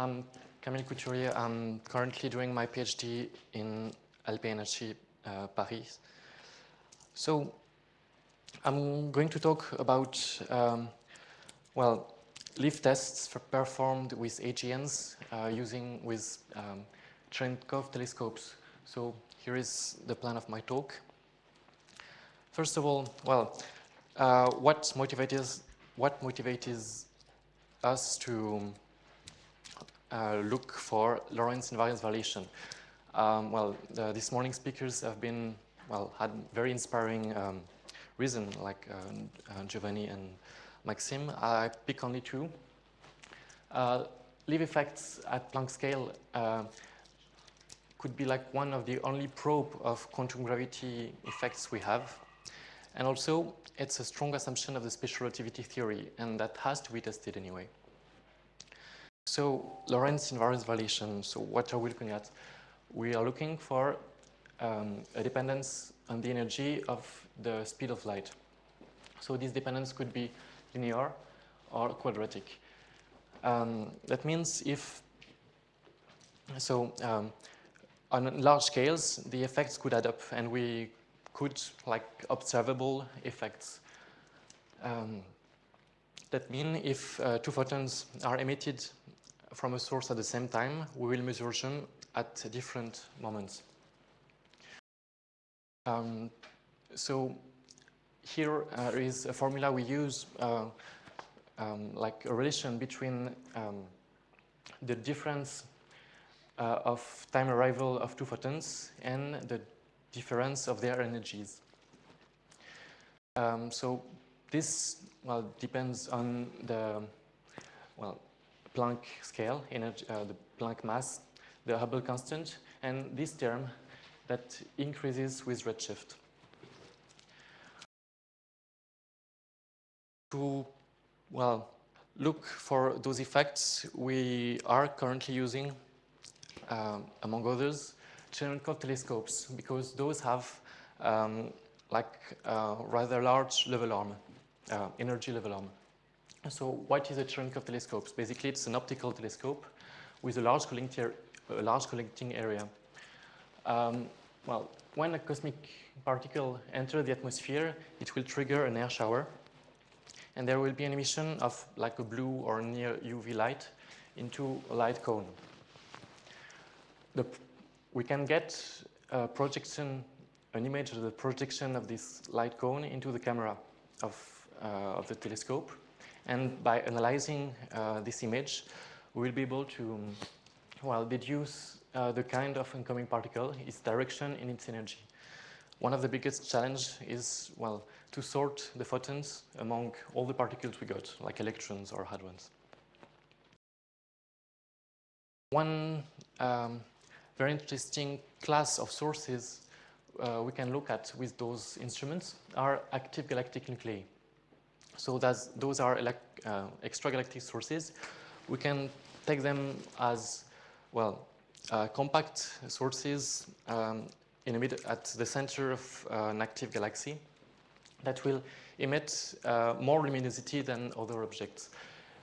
I'm Camille Couturier. I'm currently doing my PhD in LPNHE uh, Paris. So I'm going to talk about, um, well, LIV tests performed with AGNs uh, using with um, Cherenkov telescopes. So here is the plan of my talk. First of all, well, uh, what motivates what motivates us to look for Lorentz invariance violation? Um, well, the, this morning speakers have been well had very inspiring um, reason, like uh, uh Giovanni and Maxime. I pick only two. Uh, LIV effects at Planck scale uh, could be like one of the only probe of quantum gravity effects we have. And also, it's a strong assumption of the special relativity theory, and that has to be tested anyway. So, Lorentz invariance violation, so what are we looking at? We are looking for um, a dependence on the energy of the speed of light. So this dependence could be linear or quadratic. Um, that means if, so um, on large scales, the effects could add up and we could like observable effects. Um, that means if uh, two photons are emitted from a source at the same time, we will measure them at different moments. Um, so here uh, is a formula we use uh, um, like a relation between um, the difference uh, of time arrival of two photons and the difference of their energies. Um, so this well depends on the well Planck scale, energy, uh, the Planck mass, the Hubble constant, and this term that increases with redshift. To well look for those effects, we are currently using, um, among others, Cherenkov telescopes because those have um, like uh, rather large lever arm, uh, energy lever arm. So what is a Cherenkov telescope? Basically, it's an optical telescope with a large collecting, a large collecting area. Um, well, when a cosmic particle enters the atmosphere, it will trigger an air shower. And there will be an emission of like a blue or near UV light into a light cone. The we can get a projection, an image of the projection of this light cone into the camera of, uh, of the telescope. And by analyzing uh, this image, we will be able to, well, deduce uh, the kind of incoming particle, its direction and its energy. One of the biggest challenge is, well, to sort the photons among all the particles we got, like electrons or hadrons. One um, very interesting class of sources uh, we can look at with those instruments are active galactic nuclei. So those are uh, extragalactic sources. We can take them as, well, uh, compact sources um, in mid at the center of uh, an active galaxy that will emit uh, more luminosity than other objects.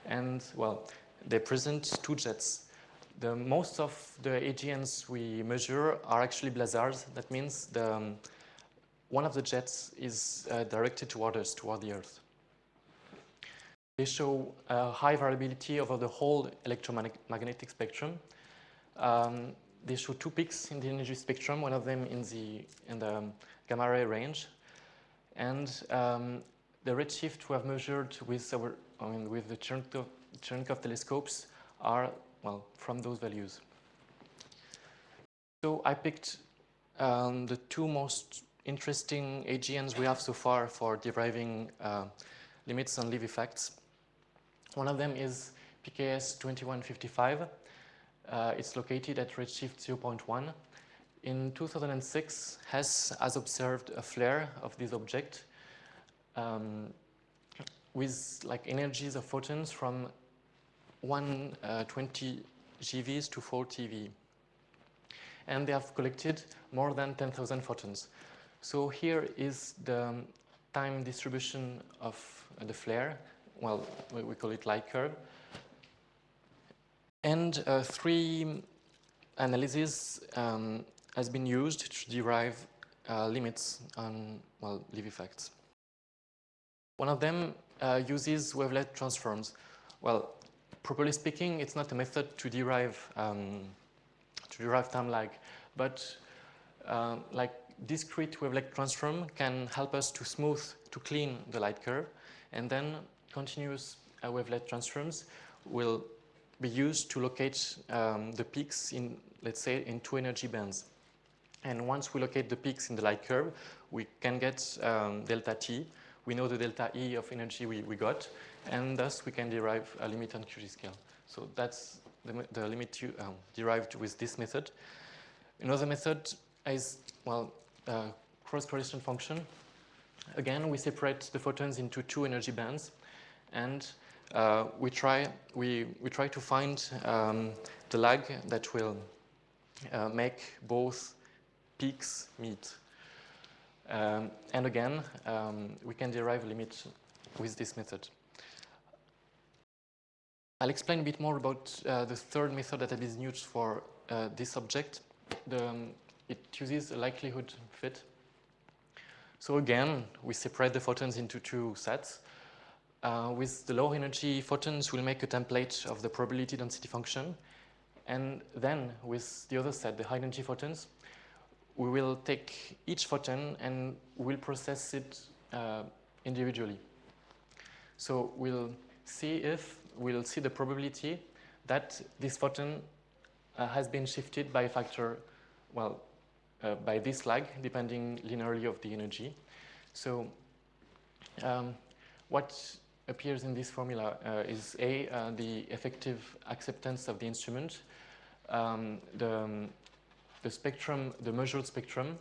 And, well, they present two jets the most of the AGNs we measure are actually blazars. That means the, um, one of the jets is uh, directed toward us, toward the Earth. They show high variability over the whole electromagnetic spectrum. Um, they show two peaks in the energy spectrum, one of them in the, in the gamma ray range. And um, the redshift we have measured with, our, I mean, with the Cherenkov, telescopes are well, from those values. So I picked um, the two most interesting AGNs we have so far for deriving uh, limits on LIV effects. One of them is PKS 2155. Uh, it's located at redshift 0.1. In 2006, H.E.S.S. has observed a flare of this object um, with like energies of photons from 120 uh, GeVs to 4 TeV. And they have collected more than 10,000 photons. So here is the time distribution of the flare. Well, we call it light curve. And uh, three analyses um, has been used to derive uh, limits on, well, Liv effects. One of them uh, uses wavelet transforms. Well, properly speaking, it's not a method to derive um, to derive time lag, but uh, like discrete wavelet transform can help us to smooth, to clean the light curve, and then continuous uh, wavelet transforms will be used to locate um, the peaks in, let's say, in two energy bands. And once we locate the peaks in the light curve, we can get um, delta t. We know the delta E of energy we, we got, and thus we can derive a limit on QG scale. So that's the, the limit you, um, derived with this method. Another method is, well, uh, cross-correlation function. Again, we separate the photons into two energy bands, and uh, we try we we try to find um, the lag that will uh, make both peaks meet. Um, and again, um, we can derive a limit with this method. I'll explain a bit more about uh, the third method that is used for uh, this object. The, um, it uses a likelihood fit. So again, we separate the photons into two sets. Uh, with the low energy photons, we'll make a template of the probability density function. And then with the other set, the high energy photons, we will take each photon and we'll process it uh, individually. So we'll see if we'll see the probability that this photon uh, has been shifted by a factor, well, uh, by this lag, depending linearly of the energy. So um, what appears in this formula uh, is A, uh, the effective acceptance of the instrument, um, the, um, the spectrum, the measured spectrum,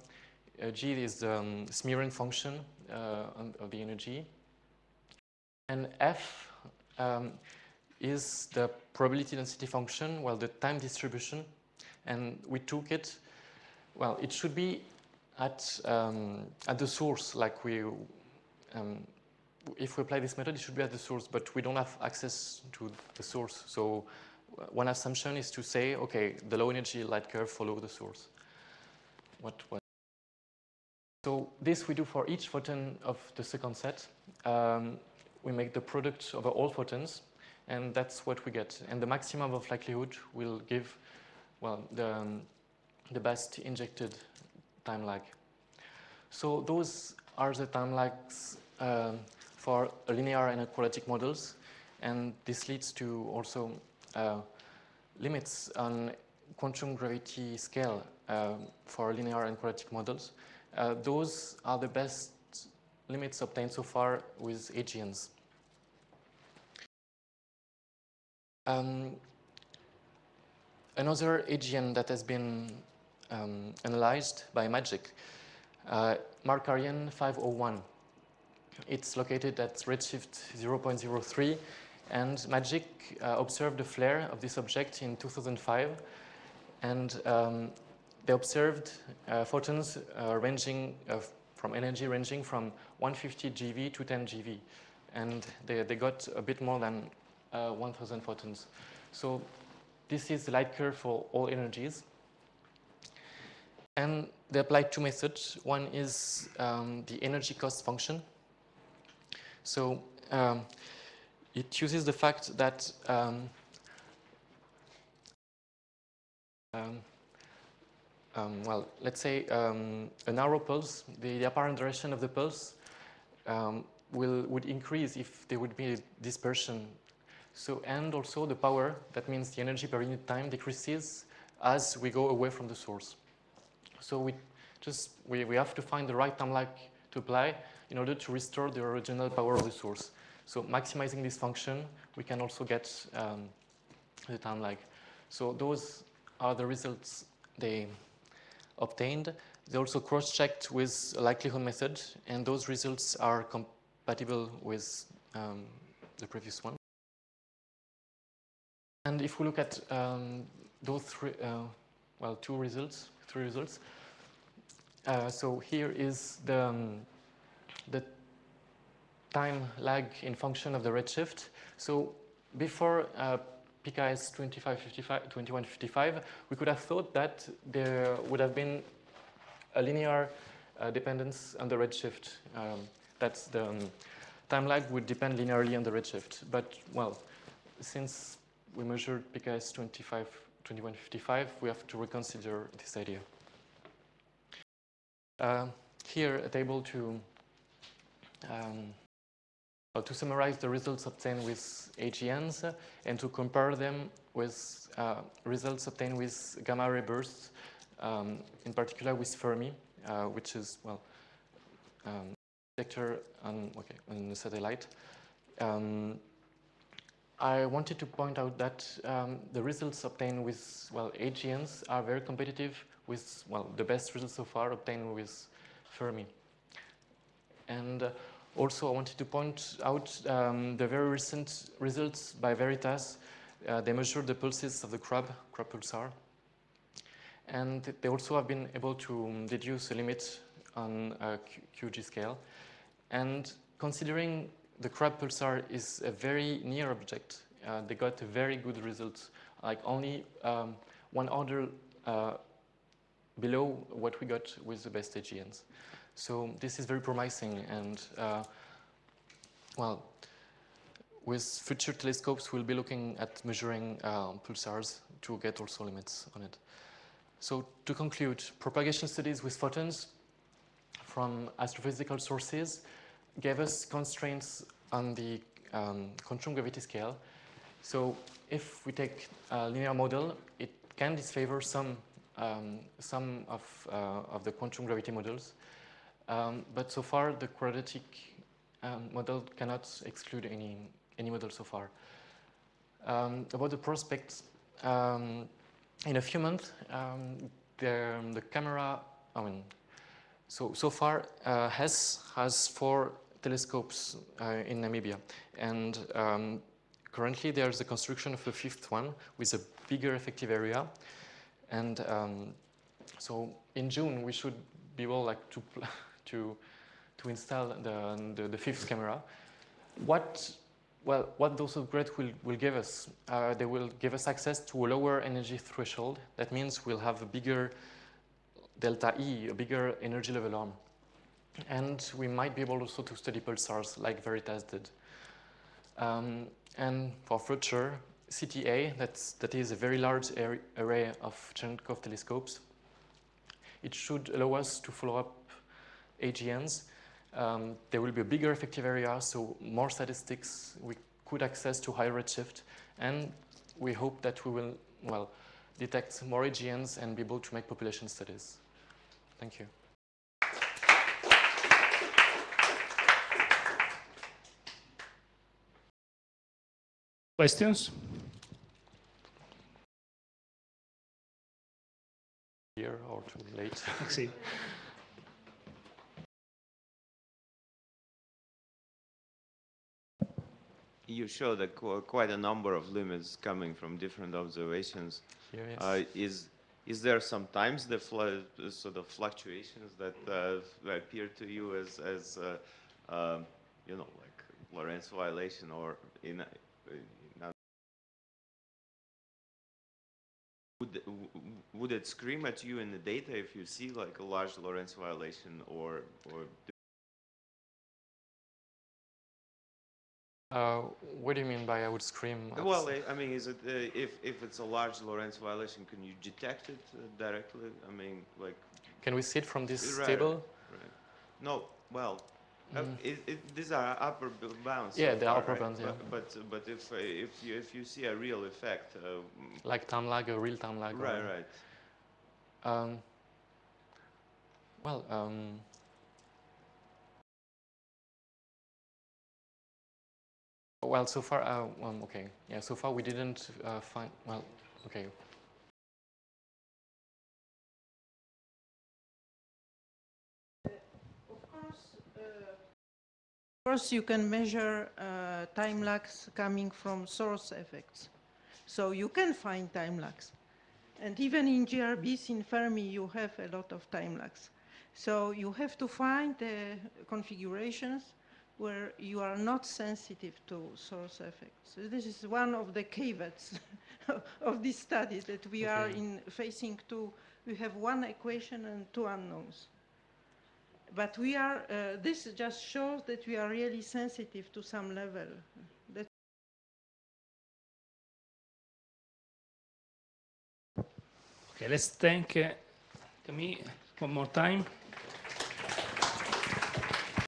uh, G is the um, function of the energy, and F um, is the probability density function, well, the time distribution, and we took it, well, it should be at, um, at the source, like we, um, if we apply this method, it should be at the source, but we don't have access to the source. So one assumption is to say, okay, the low energy light curve follow the source. What, what? So this we do for each photon of the second set. Um, we make the product of all photons, and that's what we get. And the maximum of likelihood will give, well, the, um, the best injected time lag. So those are the time lags uh, for linear and quadratic models, and this leads to also uh, limits on quantum gravity scale uh, for linear and quadratic models. Uh, those are the best limits obtained so far with AGNs. Um, another AGN that has been um, analyzed by MAGIC, uh, Markarian 501. It's located at redshift 0.03 and MAGIC uh, observed a flare of this object in 2005 and um, they observed uh, photons uh, ranging uh, from energy ranging from 150 GeV to 10 GeV and they, they got a bit more than uh, 1000 photons. So this is the light curve for all energies. And they applied two methods. One is um, the energy cost function. So um, it uses the fact that um, um, um well, let's say um, a narrow pulse, the, the, apparent direction of the pulse will would increase if there would be dispersion so, and also the power, that means the energy per unit time decreases as we go away from the source. So we just, we, we have to find the right time lag to apply in order to restore the original power of the source. So maximizing this function, we can also get um, the time lag. So those are the results they obtained. They also cross-checked with a likelihood method, and those results are compatible with um, the previous one. And if we look at um, those three, uh, well, two results, three results. Uh, so here is the, um, the time lag in function of the redshift. So before uh, PKS 2555, 2155, we could have thought that there would have been a linear uh, dependence on the redshift. Um, that's the um, time lag would depend linearly on the redshift. But, well, since we measured PKS 25, 2155, we have to reconsider this idea. Uh, here, a table to um, to summarize the results obtained with AGNs and to compare them with uh, results obtained with gamma ray bursts, um, in particular with Fermi, uh, which is, well, um, detector on, okay, on the satellite. Um, I wanted to point out that um, the results obtained with, well, AGNs are very competitive with, well, the best results so far obtained with Fermi. And uh, also, I wanted to point out um, the very recent results by Veritas. Uh, they measured the pulses of the crab, crab pulsar. And they also have been able to um, deduce a limit on a QG scale. And considering the crab pulsar is a very near object, uh, they got a very good result, like only um, one order uh, below what we got with the best AGNs. So this is very promising and uh, well, with future telescopes we'll be looking at measuring uh, pulsars to get also limits on it. So to conclude, propagation studies with photons from astrophysical sources gave us constraints on the um, quantum gravity scale. So if we take a linear model, it can disfavor some, um, some of, uh, of the quantum gravity models. Um, but so far, the quadratic um, model cannot exclude any, any model so far. Um, about the prospects, um, in a few months, um, the, the camera, I mean, so, so far, uh, has four telescopes uh, in Namibia. And um, currently, there's the construction of a fifth one with a bigger effective area. And so in June, we should be able like to to, to install the, the, the fifth camera. What, well, what those upgrades will, will give us? Uh, they will give us access to a lower energy threshold. That means we'll have a bigger delta E, a bigger energy lever arm. And we might be able also to study pulsars like Veritas did. Um, and for future, CTA, that's, that is a very large array of Cherenkov telescopes. It should allow us to follow up AGNs. Um, there will be a bigger effective area, so more statistics we could access to higher redshift, and we hope that we will, well, detect more AGNs and be able to make population studies. Thank you. Questions? Here or too late? you showed a, quite a number of limits coming from different observations. Here, yes. uh, is is there sometimes the sort of fluctuations that uh, appear to you as as uh, um, you know like Lorentz violation or in, in would would it scream at you in the data if you see like a large Lorentz violation or or Uh, what do you mean by I would scream? Well, I mean, is it uh, if if it's a large Lorentz violation, can you detect it uh, directly? I mean, like. Can we see it from this right, table? Right. No. Well, uh, mm. it, it, these are upper bounds. Yeah, so the upper right? bounds. Yeah. But but, but if uh, if you if you see a real effect. like time lag, a real time lag. Right. Right. Um, well. Um, Well, so far, uh, okay, yeah, so far we didn't uh, find, well, okay. Of course, uh, of course, you can measure uh, time lags coming from source effects. So you can find time lags. And even in GRBs in Fermi, you have a lot of time lags. So you have to find the configurations where you are not sensitive to source effects. So this is one of the caveats of this study, that we are in facing two, we have one equation and two unknowns. But we are, uh, this just shows that we are really sensitive to some level. That Okay, let's thank uh, Camille one more time.